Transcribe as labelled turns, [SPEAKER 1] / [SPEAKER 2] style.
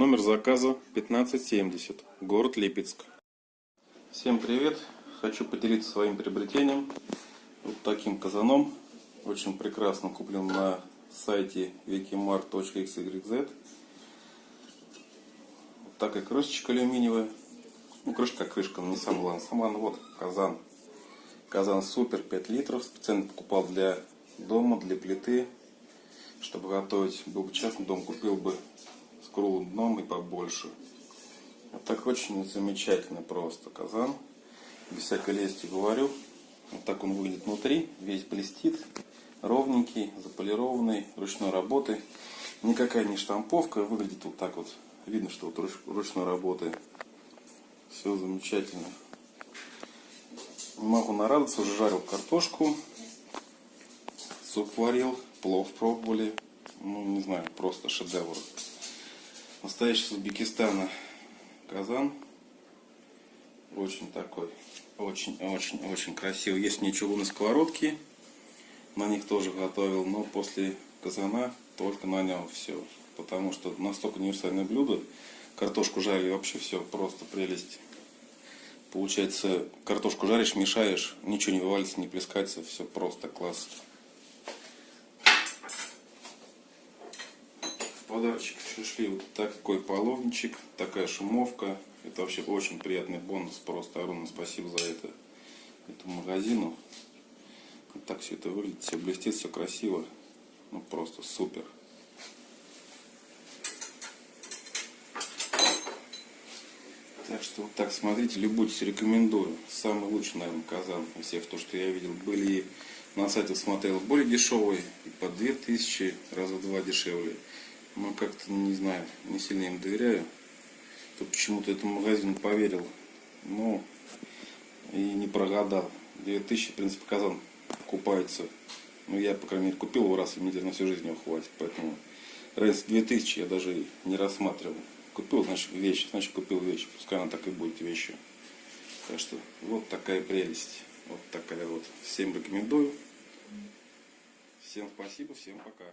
[SPEAKER 1] Номер заказа 1570, город Липецк. Всем привет! Хочу поделиться своим приобретением. Вот таким казаном. Очень прекрасно куплен на сайте wikimart.xyz. Вот такая крышечка алюминиевая. Ну, крышка крышка, но не сам главный. Сам вот казан. Казан супер 5 литров. Специально покупал для дома, для плиты. Чтобы готовить, был бы частный дом, купил бы круглым и побольше. Вот так очень замечательно просто казан. Без всякой лести говорю. Вот так он выглядит внутри. Весь блестит. Ровненький, заполированный, ручной работы. Никакая не штамповка. Выглядит вот так вот. Видно, что вот ручной работы. Все замечательно. Могу нарадоваться. Уже жарил картошку. Суп варил. Плов пробовали. Ну, не знаю, просто шедевр. Настоящий из Узбекистана казан. Очень такой, очень-очень-очень красивый. Есть ничего на сковородке. На них тоже готовил, но после казана только на нем все. Потому что настолько универсальное блюдо. Картошку жарили вообще все просто прелесть. Получается, картошку жаришь, мешаешь, ничего не вывалится, не плескается, все просто класс. Подарочек шли вот такой половничек, такая шумовка. Это вообще очень приятный бонус. Просто огромное спасибо за это этому магазину. Вот так все это выглядит, все блестит, все красиво. Ну просто супер. Так что вот так смотрите, любуйтесь, рекомендую. Самый лучший, наверное, казан из всех, то, что я видел. Были на сайте смотрел более дешевые, и по 2000, раза в два дешевле. Но как-то, не знаю, не сильно им доверяю. То почему-то этому магазину поверил. Ну, и не прогадал. 2000, в принципе, казан купается. Ну, я, по крайней мере, купил его раз, и мне на всю жизнь его хватит. Поэтому разница 2000 я даже не рассматривал. Купил, значит, вещь, значит, купил вещь. Пускай она так и будет вещью. Так что, вот такая прелесть. Вот такая вот. Всем рекомендую. Всем спасибо, всем пока.